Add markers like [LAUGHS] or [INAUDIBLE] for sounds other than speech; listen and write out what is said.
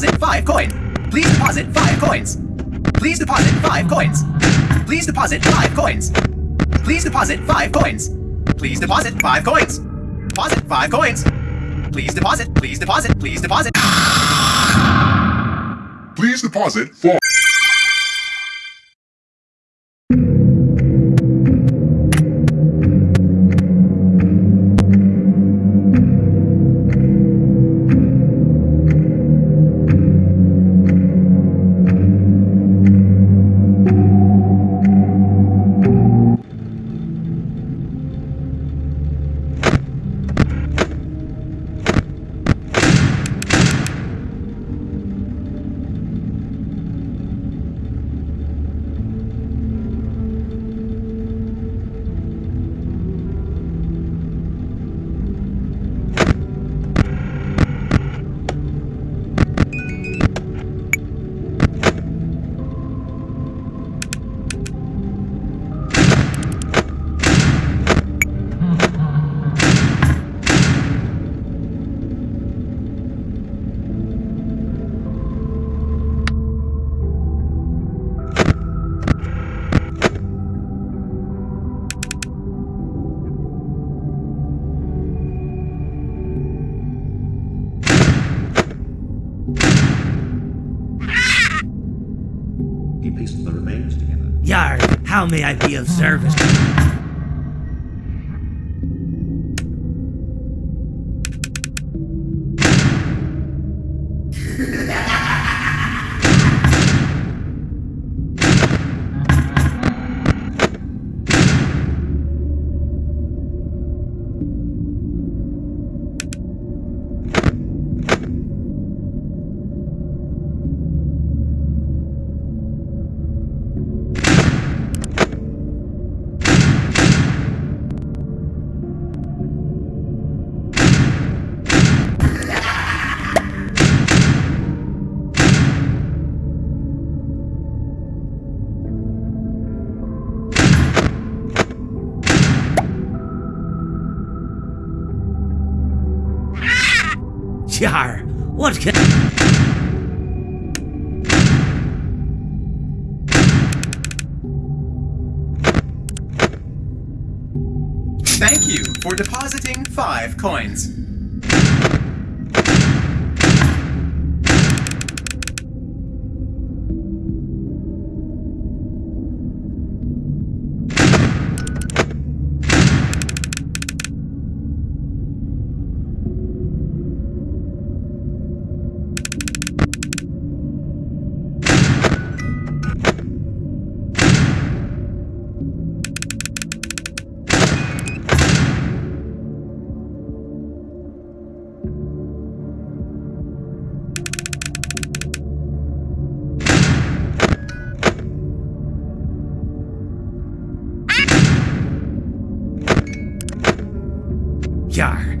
deposit 5 coins. Please deposit 5 coins. Please deposit 5 coins. Please deposit 5 coins. Please deposit 5 coins. Please deposit 5 coins. Deposit 5 coins. Please deposit. Please deposit. Please deposit. Please deposit 4 together. Yar, how may I be of service? [LAUGHS] What can... Thank you for depositing five coins. Yar,